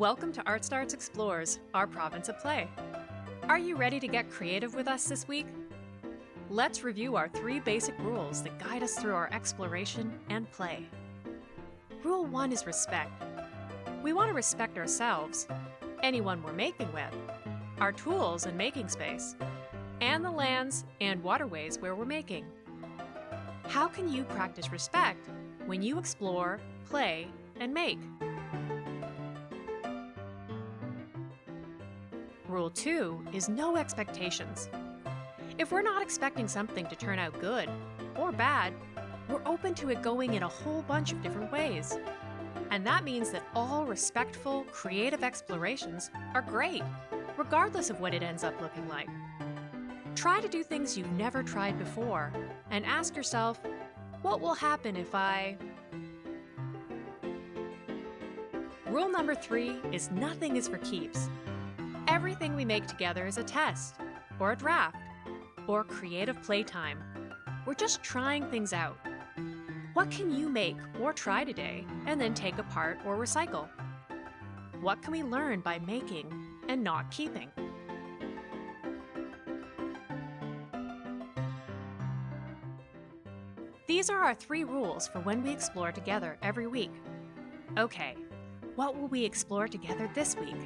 Welcome to Art Starts Explorers, our province of play. Are you ready to get creative with us this week? Let's review our three basic rules that guide us through our exploration and play. Rule 1 is respect. We want to respect ourselves, anyone we're making with, our tools and making space, and the lands and waterways where we're making. How can you practice respect when you explore, play, and make? Rule 2 is no expectations. If we're not expecting something to turn out good or bad, we're open to it going in a whole bunch of different ways. And that means that all respectful, creative explorations are great, regardless of what it ends up looking like. Try to do things you've never tried before and ask yourself, what will happen if I... Rule number three is nothing is for keeps. Everything we make together is a test, or a draft, or creative playtime. We're just trying things out. What can you make or try today and then take apart or recycle? What can we learn by making and not keeping? These are our three rules for when we explore together every week. Okay, what will we explore together this week?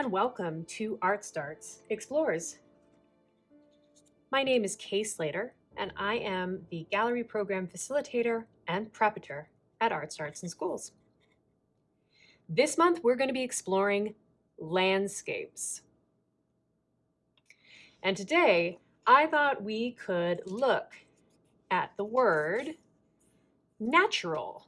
And welcome to Art Starts Explorers. My name is Kay Slater and I am the Gallery Program Facilitator and Preparator at Art Starts in Schools. This month we're going to be exploring landscapes. And today I thought we could look at the word natural.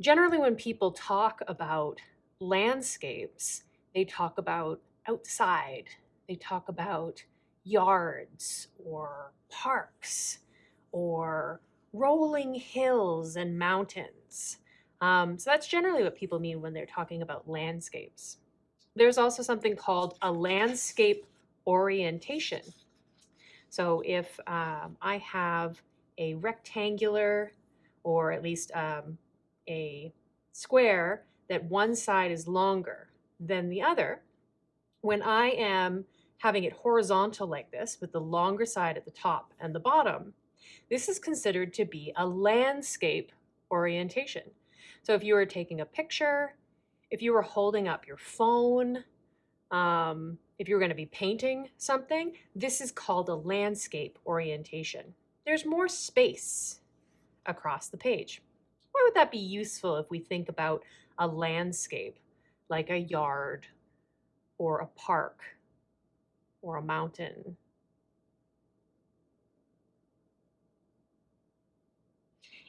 Generally, when people talk about landscapes, they talk about outside, they talk about yards or parks or rolling hills and mountains. Um, so that's generally what people mean when they're talking about landscapes. There's also something called a landscape orientation. So if um, I have a rectangular or at least um, a square that one side is longer than the other, when I am having it horizontal like this with the longer side at the top and the bottom, this is considered to be a landscape orientation. So if you were taking a picture, if you were holding up your phone, um, if you were going to be painting something, this is called a landscape orientation. There's more space across the page why would that be useful if we think about a landscape like a yard or a park or a mountain?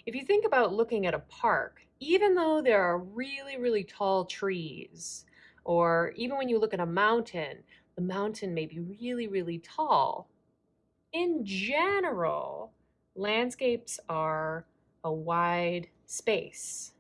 If you think about looking at a park, even though there are really, really tall trees, or even when you look at a mountain, the mountain may be really, really tall. In general, landscapes are a wide space.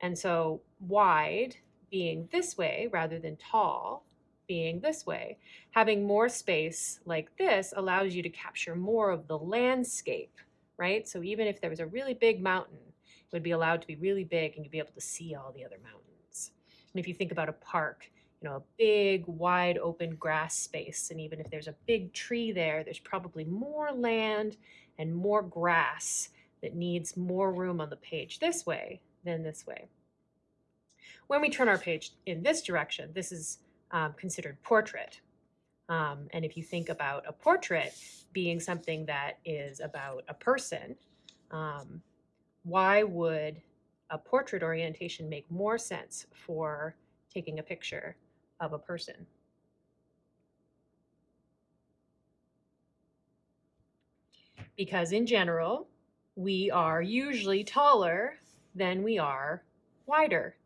And so wide being this way rather than tall being this way. Having more space like this allows you to capture more of the landscape, right? So even if there was a really big mountain, it would be allowed to be really big and you'd be able to see all the other mountains. And if you think about a park, you know, a big, wide open grass space, and even if there's a big tree there, there's probably more land and more grass that needs more room on the page this way than this way. When we turn our page in this direction, this is um, considered portrait. Um, and if you think about a portrait being something that is about a person, um, why would a portrait orientation make more sense for taking a picture of a person? Because in general, we are usually taller than we are wider.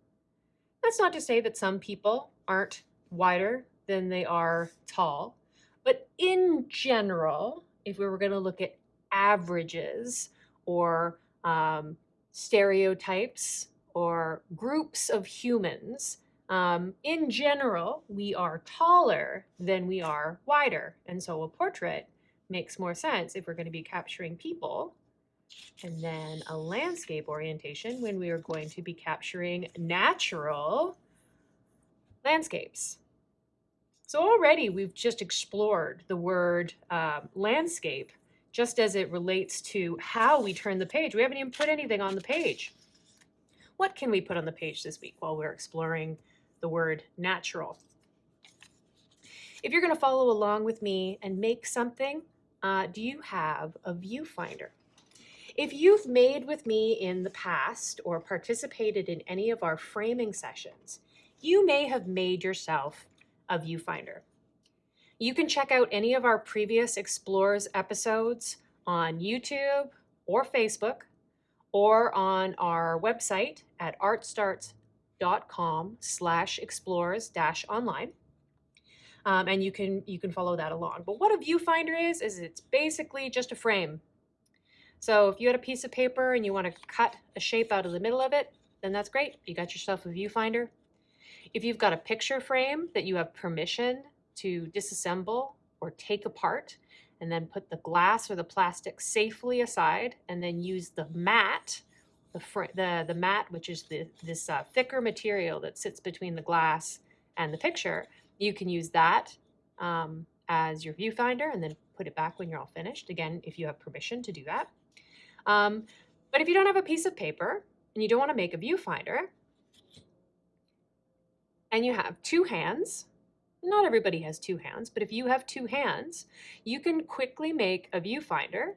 That's not to say that some people aren't wider than they are tall, but in general, if we were going to look at averages or um, stereotypes or groups of humans, um, in general, we are taller than we are wider. And so a portrait makes more sense if we're going to be capturing people. And then a landscape orientation when we are going to be capturing natural landscapes. So already we've just explored the word um, landscape just as it relates to how we turn the page. We haven't even put anything on the page. What can we put on the page this week while we're exploring the word natural? If you're going to follow along with me and make something, uh, do you have a viewfinder? If you've made with me in the past or participated in any of our framing sessions, you may have made yourself a viewfinder. You can check out any of our previous Explorers episodes on YouTube or Facebook or on our website at artstarts.com slash explorers dash online. Um, and you can you can follow that along. But what a viewfinder is, is it's basically just a frame. So if you had a piece of paper and you want to cut a shape out of the middle of it, then that's great. You got yourself a viewfinder. If you've got a picture frame that you have permission to disassemble or take apart and then put the glass or the plastic safely aside and then use the mat, the, the, the mat, which is the, this uh, thicker material that sits between the glass and the picture, you can use that um, as your viewfinder and then put it back when you're all finished. Again, if you have permission to do that. Um, but if you don't have a piece of paper and you don't want to make a viewfinder, and you have two hands, not everybody has two hands, but if you have two hands, you can quickly make a viewfinder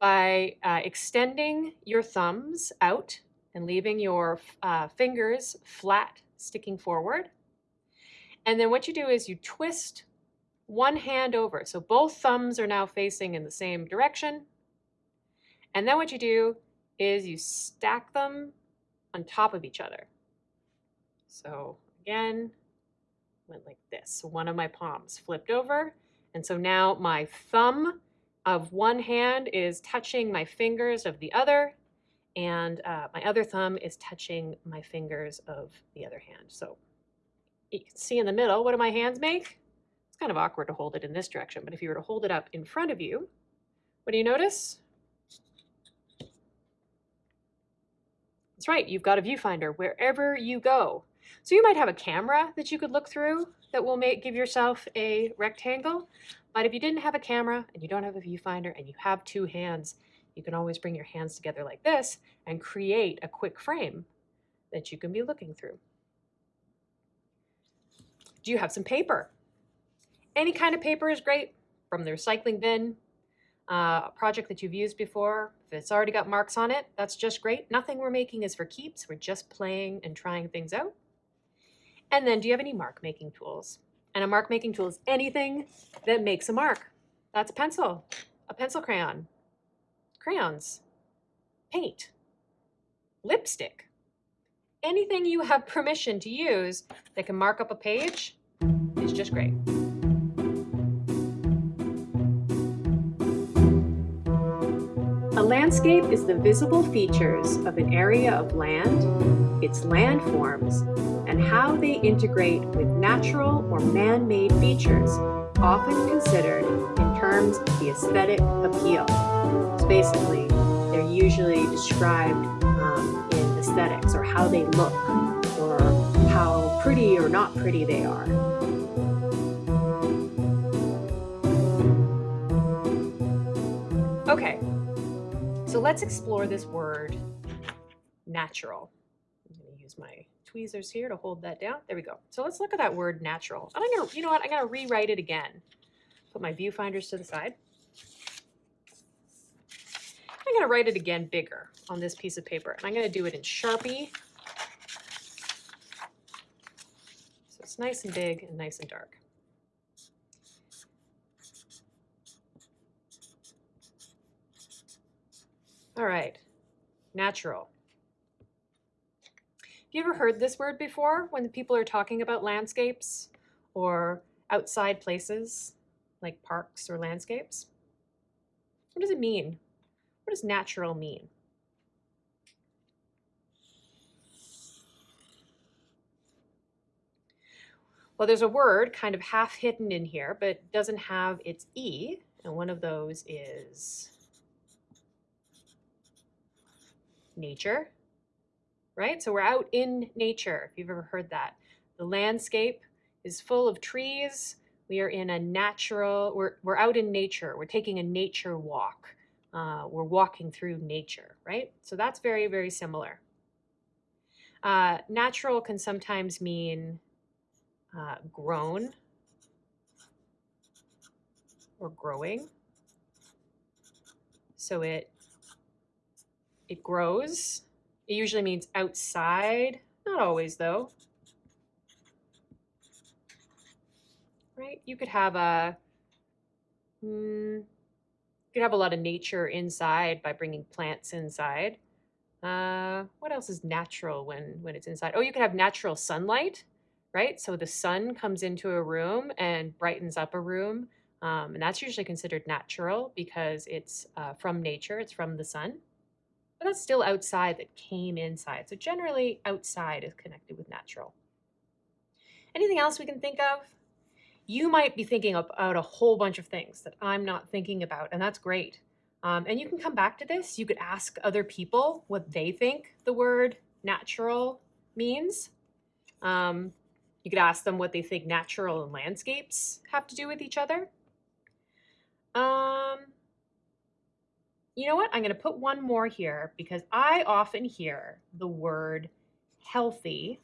by uh, extending your thumbs out and leaving your uh, fingers flat, sticking forward. And then what you do is you twist one hand over. So both thumbs are now facing in the same direction. And then what you do is you stack them on top of each other. So again, went like this. So one of my palms flipped over. And so now my thumb of one hand is touching my fingers of the other. And uh, my other thumb is touching my fingers of the other hand. So you can see in the middle, what do my hands make? It's kind of awkward to hold it in this direction, but if you were to hold it up in front of you, what do you notice? That's right, you've got a viewfinder wherever you go. So you might have a camera that you could look through that will make give yourself a rectangle. But if you didn't have a camera and you don't have a viewfinder and you have two hands, you can always bring your hands together like this and create a quick frame that you can be looking through. Do you have some paper? Any kind of paper is great, from the recycling bin, uh, a project that you've used before, if it's already got marks on it, that's just great. Nothing we're making is for keeps. We're just playing and trying things out. And then do you have any mark making tools? And a mark making tool is anything that makes a mark. That's a pencil, a pencil crayon, crayons, paint, lipstick. Anything you have permission to use that can mark up a page is just great. Landscape is the visible features of an area of land, its landforms, and how they integrate with natural or man-made features, often considered in terms of the aesthetic appeal. So basically, they're usually described um, in aesthetics or how they look or how pretty or not pretty they are. Okay, so let's explore this word natural. I'm going to use my tweezers here to hold that down. There we go. So let's look at that word natural. I'm gonna, you know what, I'm gonna rewrite it again. Put my viewfinders to the side. I'm gonna write it again bigger on this piece of paper. And I'm gonna do it in Sharpie. So it's nice and big and nice and dark. All right, natural. Have you ever heard this word before when people are talking about landscapes or outside places like parks or landscapes? What does it mean? What does natural mean? Well, there's a word kind of half hidden in here, but doesn't have its E, and one of those is nature, right? So we're out in nature, if you've ever heard that. The landscape is full of trees. We are in a natural, we're, we're out in nature. We're taking a nature walk. Uh, we're walking through nature, right? So that's very, very similar. Uh, natural can sometimes mean uh, grown or growing. So it it grows. It usually means outside, not always though. Right? You could have a, mm, you could have a lot of nature inside by bringing plants inside. Uh, what else is natural when, when it's inside? Oh, you could have natural sunlight, right? So the sun comes into a room and brightens up a room. Um, and that's usually considered natural because it's uh, from nature, it's from the sun but that's still outside that came inside. So generally outside is connected with natural. Anything else we can think of? You might be thinking about a whole bunch of things that I'm not thinking about, and that's great. Um, and you can come back to this. You could ask other people what they think the word natural means. Um, you could ask them what they think natural and landscapes have to do with each other. Um, you know what? I'm going to put one more here because I often hear the word healthy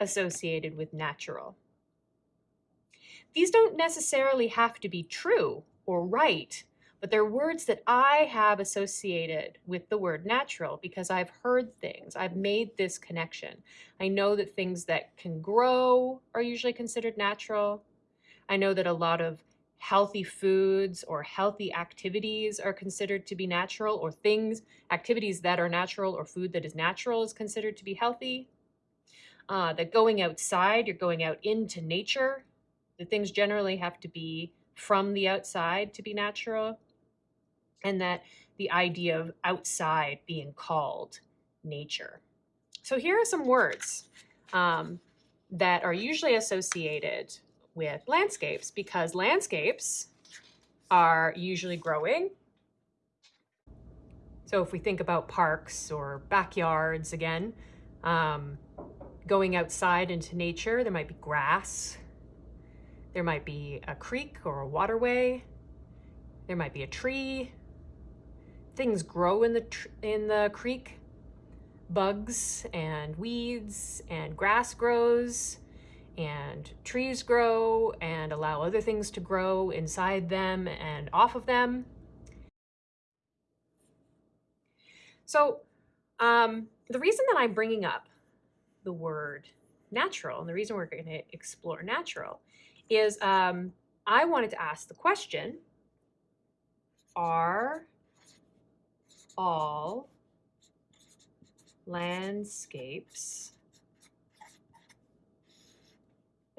associated with natural. These don't necessarily have to be true or right, but they're words that I have associated with the word natural because I've heard things. I've made this connection. I know that things that can grow are usually considered natural. I know that a lot of healthy foods or healthy activities are considered to be natural or things, activities that are natural or food that is natural is considered to be healthy. Uh, that going outside, you're going out into nature. The things generally have to be from the outside to be natural. And that the idea of outside being called nature. So here are some words um, that are usually associated with landscapes because landscapes are usually growing. So if we think about parks or backyards again, um, going outside into nature, there might be grass, there might be a creek or a waterway, there might be a tree, things grow in the, in the creek, bugs and weeds and grass grows, and trees grow and allow other things to grow inside them and off of them. So um, the reason that I'm bringing up the word natural and the reason we're going to explore natural is um, I wanted to ask the question, are all landscapes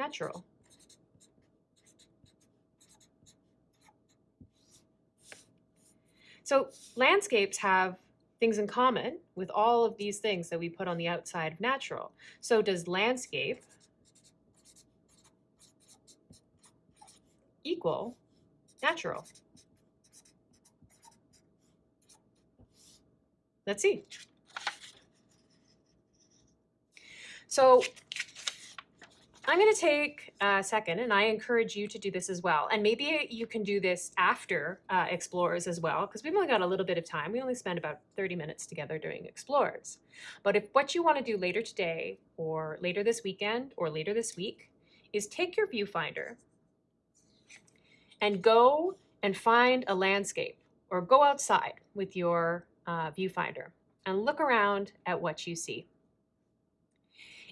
natural. So landscapes have things in common with all of these things that we put on the outside of natural. So does landscape equal natural? Let's see. So I'm going to take a second and I encourage you to do this as well. And maybe you can do this after uh, Explorers as well, because we've only got a little bit of time. We only spend about 30 minutes together doing Explorers. But if what you want to do later today or later this weekend or later this week is take your viewfinder and go and find a landscape or go outside with your uh, viewfinder and look around at what you see.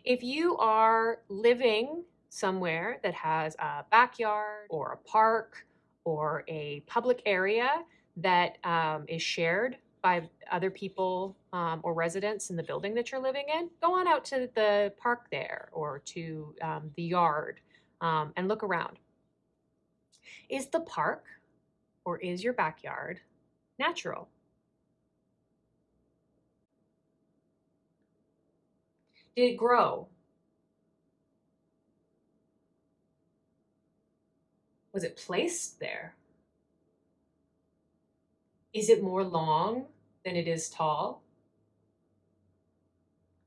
If you are living somewhere that has a backyard or a park or a public area that um, is shared by other people um, or residents in the building that you're living in, go on out to the park there or to um, the yard um, and look around. Is the park or is your backyard natural? Did it grow? Was it placed there? Is it more long than it is tall?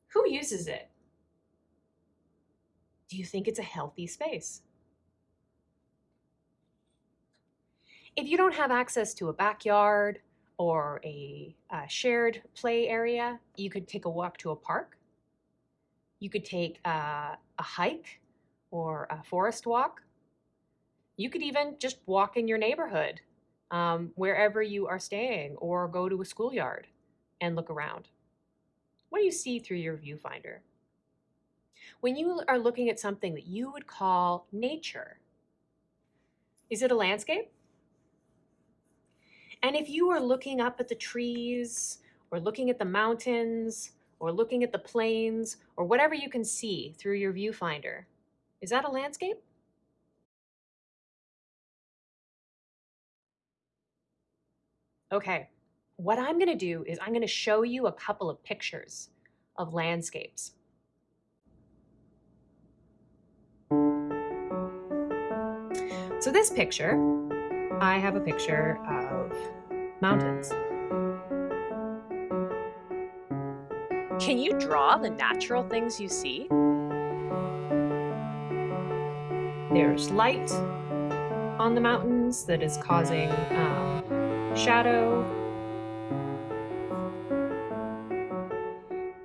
Who uses it? Do you think it's a healthy space? If you don't have access to a backyard or a, a shared play area, you could take a walk to a park. You could take a, a hike or a forest walk. You could even just walk in your neighborhood, um, wherever you are staying, or go to a schoolyard and look around. What do you see through your viewfinder? When you are looking at something that you would call nature, is it a landscape? And if you are looking up at the trees or looking at the mountains or looking at the plains or whatever you can see through your viewfinder, is that a landscape? Okay, what I'm gonna do is I'm gonna show you a couple of pictures of landscapes. So this picture, I have a picture of mountains. Can you draw the natural things you see? There's light on the mountains that is causing um, shadow.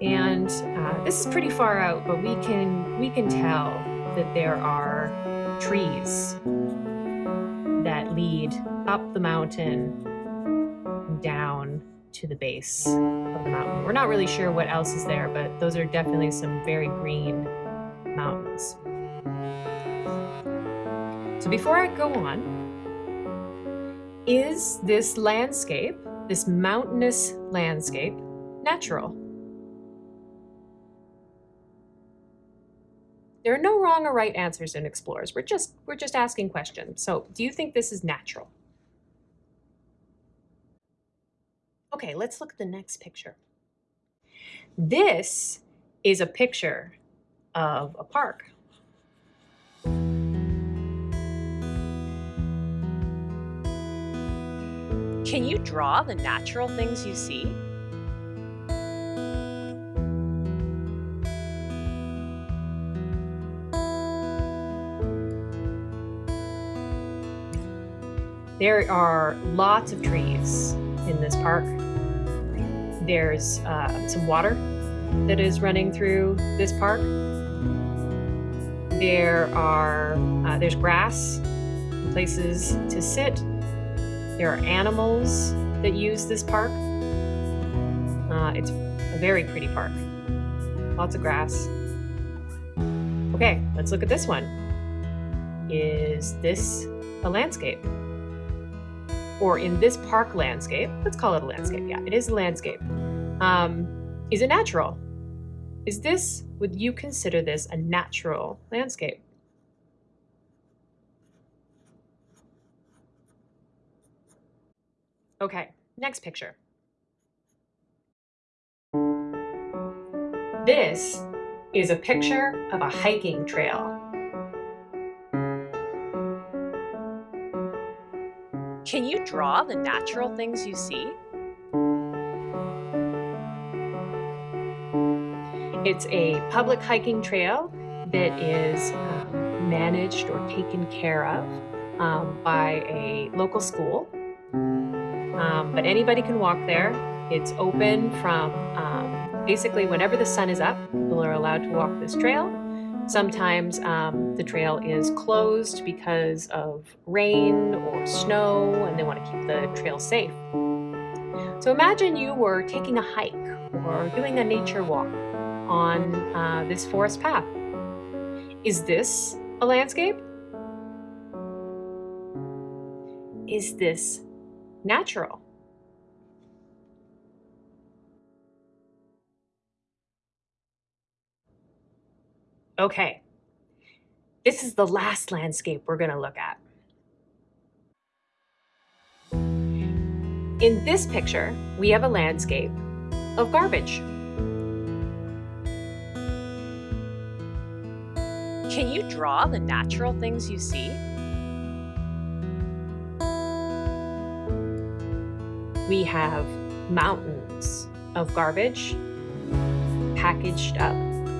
And uh, this is pretty far out, but we can we can tell that there are trees that lead up the mountain down to the base of the mountain. We're not really sure what else is there, but those are definitely some very green mountains. So before I go on, is this landscape, this mountainous landscape, natural? There are no wrong or right answers in Explorers. We're just, we're just asking questions. So do you think this is natural? Okay, let's look at the next picture. This is a picture of a park. Can you draw the natural things you see? There are lots of trees in this park. There's uh, some water that is running through this park. There are uh, there's grass, places to sit, there are animals that use this park. Uh, it's a very pretty park. Lots of grass. Okay, let's look at this one. Is this a landscape? Or in this park landscape, let's call it a landscape. Yeah, it is a landscape. Um, is it natural? Is this, would you consider this a natural landscape? Okay, next picture. This is a picture of a hiking trail. Can you draw the natural things you see? It's a public hiking trail that is um, managed or taken care of um, by a local school. Um, but anybody can walk there. It's open from um, basically whenever the sun is up, people are allowed to walk this trail. Sometimes um, the trail is closed because of rain or snow and they want to keep the trail safe. So imagine you were taking a hike or doing a nature walk on uh, this forest path. Is this a landscape? Is this natural? Okay, this is the last landscape we're going to look at. In this picture, we have a landscape of garbage. Can you draw the natural things you see? We have mountains of garbage packaged up,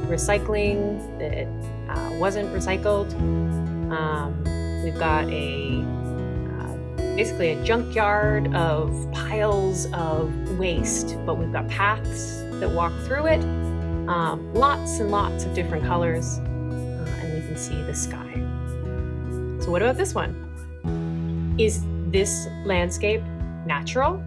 recycling that uh, wasn't recycled. Um, we've got a uh, basically a junkyard of piles of waste, but we've got paths that walk through it. Um, lots and lots of different colors, see the sky. So, what about this one? Is this landscape natural?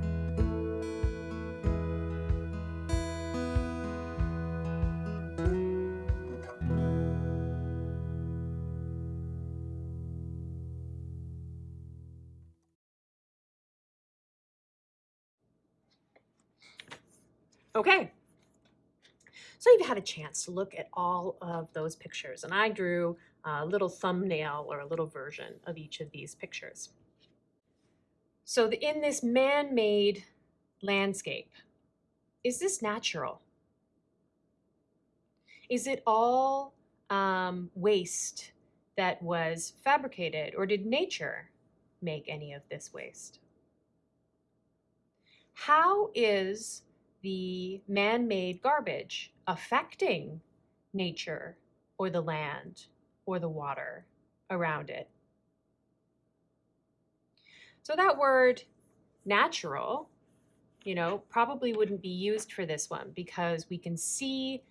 Okay. So you've had a chance to look at all of those pictures, and I drew a little thumbnail or a little version of each of these pictures. So the, in this man-made landscape, is this natural? Is it all um, waste that was fabricated, or did nature make any of this waste? How is the man made garbage affecting nature or the land or the water around it. So that word natural, you know, probably wouldn't be used for this one because we can see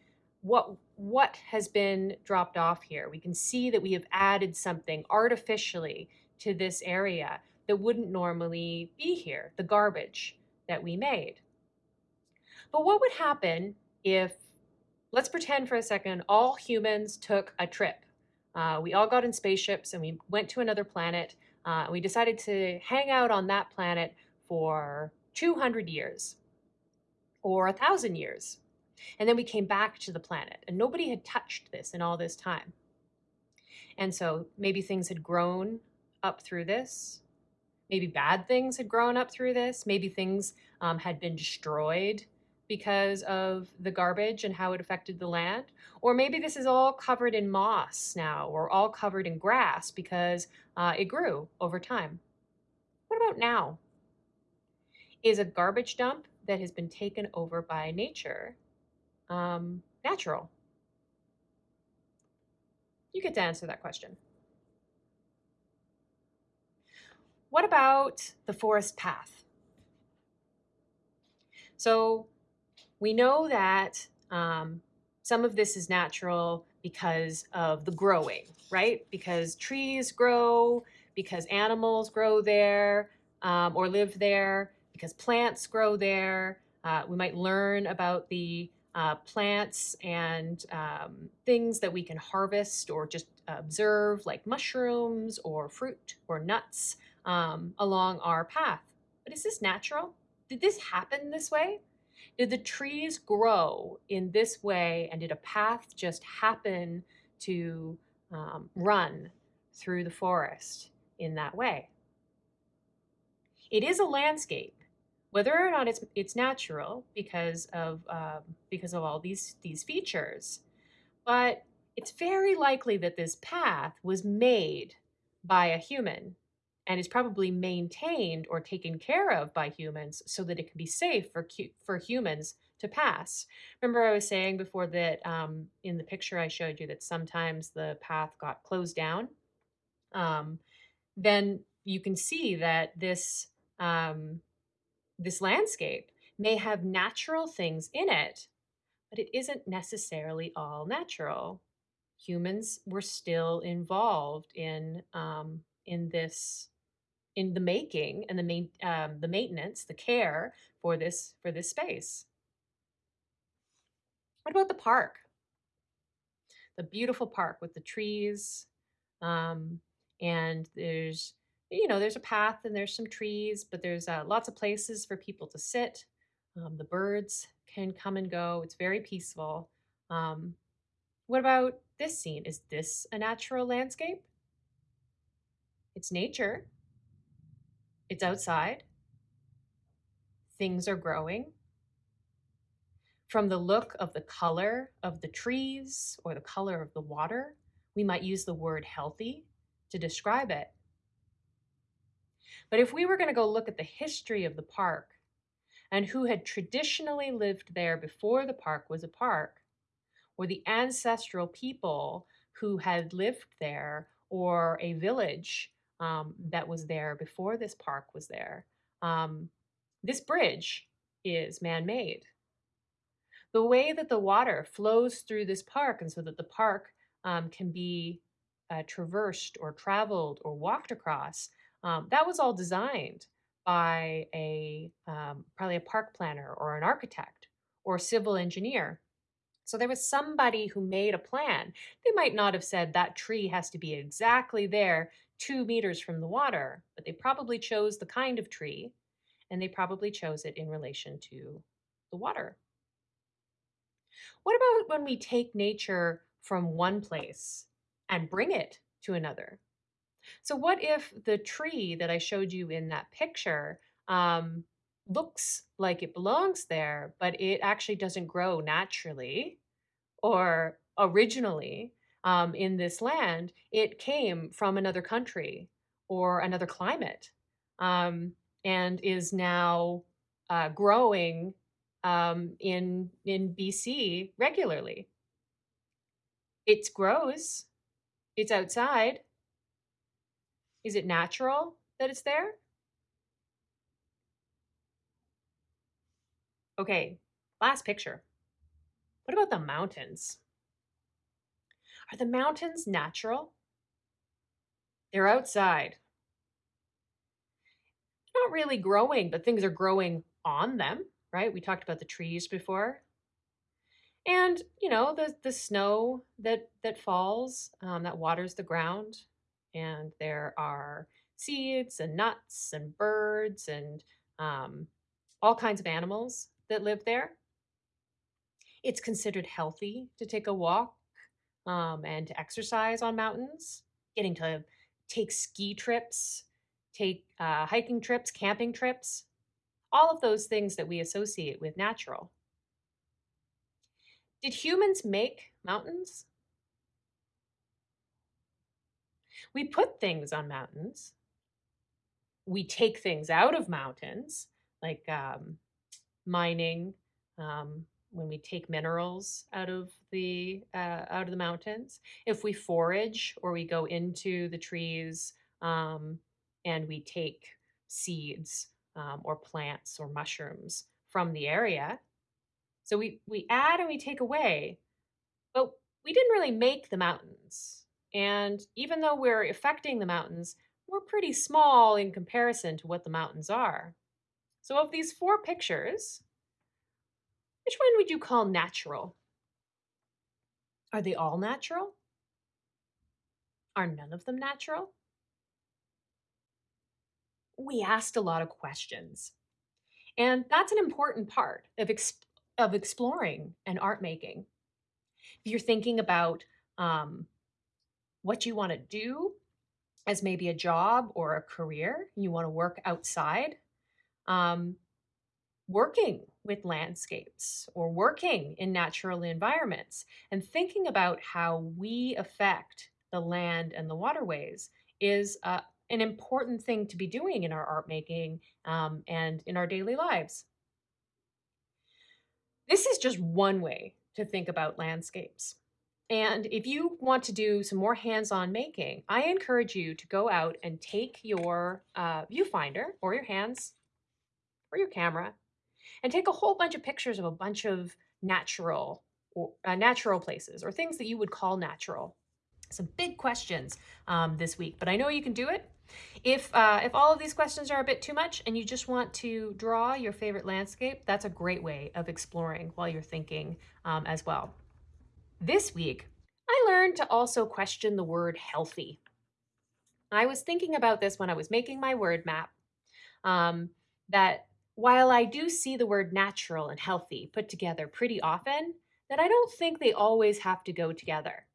what what has been dropped off here. We can see that we have added something artificially to this area that wouldn't normally be here, the garbage that we made. But what would happen if, let's pretend for a second, all humans took a trip? Uh, we all got in spaceships and we went to another planet. Uh, we decided to hang out on that planet for 200 years or a thousand years. And then we came back to the planet and nobody had touched this in all this time. And so maybe things had grown up through this. Maybe bad things had grown up through this. Maybe things um, had been destroyed because of the garbage and how it affected the land. Or maybe this is all covered in moss now or all covered in grass because uh, it grew over time. What about now? Is a garbage dump that has been taken over by nature um, natural? You get to answer that question. What about the forest path? So we know that um, some of this is natural because of the growing, right? Because trees grow, because animals grow there um, or live there, because plants grow there. Uh, we might learn about the uh, plants and um, things that we can harvest or just observe, like mushrooms or fruit or nuts um, along our path. But is this natural? Did this happen this way? Did the trees grow in this way and did a path just happen to um, run through the forest in that way? It is a landscape, whether or not it's it's natural because of um, because of all these these features, but it's very likely that this path was made by a human and is probably maintained or taken care of by humans so that it can be safe for for humans to pass. Remember, I was saying before that um, in the picture I showed you that sometimes the path got closed down. Um, then you can see that this um, this landscape may have natural things in it, but it isn't necessarily all natural. Humans were still involved in um, in this in the making and the main um, the maintenance, the care for this for this space. What about the park? The beautiful park with the trees, um, and there's you know there's a path and there's some trees, but there's uh, lots of places for people to sit. Um, the birds can come and go. It's very peaceful. Um, what about this scene? Is this a natural landscape? It's nature. It's outside. Things are growing. From the look of the color of the trees or the color of the water, we might use the word healthy to describe it. But if we were going to go look at the history of the park and who had traditionally lived there before the park was a park, or the ancestral people who had lived there, or a village um, that was there before this park was there, um, this bridge is man made. The way that the water flows through this park, and so that the park um, can be uh, traversed or traveled or walked across, um, that was all designed by a um, probably a park planner or an architect or civil engineer. So there was somebody who made a plan. They might not have said that tree has to be exactly there, two meters from the water, but they probably chose the kind of tree and they probably chose it in relation to the water. What about when we take nature from one place and bring it to another? So, what if the tree that I showed you in that picture um, looks like it belongs there, but it actually doesn't grow naturally or originally um, in this land? It came from another country or another climate um, and is now uh, growing um, in in BC regularly. It grows. It's outside is it natural that it's there? Okay, last picture. What about the mountains? Are the mountains natural? They're outside. Not really growing, but things are growing on them, right? We talked about the trees before. And, you know, the, the snow that, that falls, um, that waters the ground, and there are seeds and nuts and birds and um, all kinds of animals that live there. It's considered healthy to take a walk um, and to exercise on mountains, getting to take ski trips, take uh, hiking trips, camping trips, all of those things that we associate with natural. Did humans make mountains? We put things on mountains. We take things out of mountains, like um, mining, um, when we take minerals out of the uh, out of the mountains. If we forage or we go into the trees um, and we take seeds um, or plants or mushrooms from the area. So we we add and we take away, but we didn't really make the mountains. And even though we're affecting the mountains, we're pretty small in comparison to what the mountains are. So, of these four pictures, which one would you call natural? Are they all natural? Are none of them natural? We asked a lot of questions. And that's an important part of, exp- of exploring and art making. If you're thinking about um, what you want to do as maybe a job or a career. You want to work outside, um, working with landscapes or working in natural environments and thinking about how we affect the land and the waterways is a, an important thing to be doing in our art making um, and in our daily lives. This is just one way to think about landscapes. And if you want to do some more hands-on making, I encourage you to go out and take your uh, viewfinder or your hands or your camera and take a whole bunch of pictures of a bunch of natural or uh, natural places or things that you would call natural. Some big questions um, this week, but I know you can do it. If, uh, if all of these questions are a bit too much and you just want to draw your favorite landscape, that's a great way of exploring while you're thinking um, as well. This week, I learned to also question the word healthy. I was thinking about this when I was making my word map, um, that while I do see the word natural and healthy put together pretty often, that I don't think they always have to go together.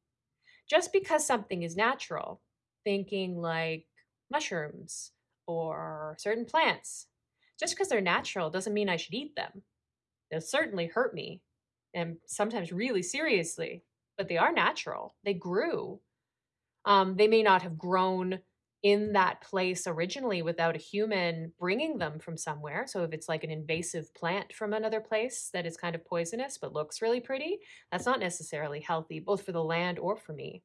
Just because something is natural, thinking like mushrooms or certain plants, just because they're natural doesn't mean I should eat them. They'll certainly hurt me and sometimes really seriously, but they are natural. They grew. Um, they may not have grown in that place originally without a human bringing them from somewhere. So if it's like an invasive plant from another place that is kind of poisonous but looks really pretty, that's not necessarily healthy, both for the land or for me.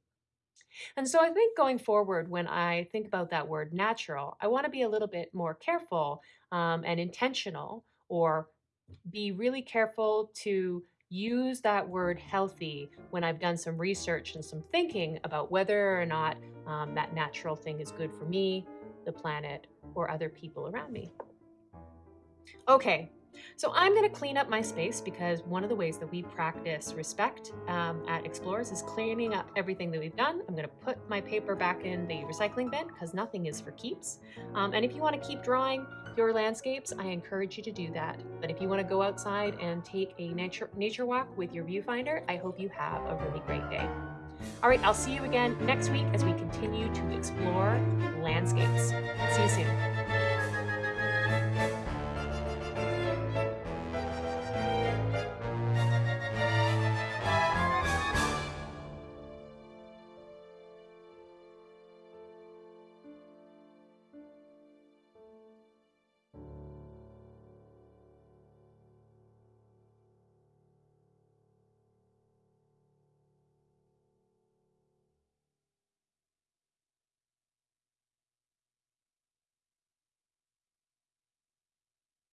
And so I think going forward, when I think about that word natural, I want to be a little bit more careful um, and intentional or be really careful to use that word healthy when I've done some research and some thinking about whether or not um, that natural thing is good for me, the planet, or other people around me. Okay, so I'm going to clean up my space because one of the ways that we practice respect um, at Explorers is cleaning up everything that we've done. I'm going to put my paper back in the recycling bin because nothing is for keeps. Um, and if you want to keep drawing your landscapes, I encourage you to do that. But if you want to go outside and take a nature, nature walk with your viewfinder, I hope you have a really great day. All right, I'll see you again next week as we continue to explore landscapes. See you soon.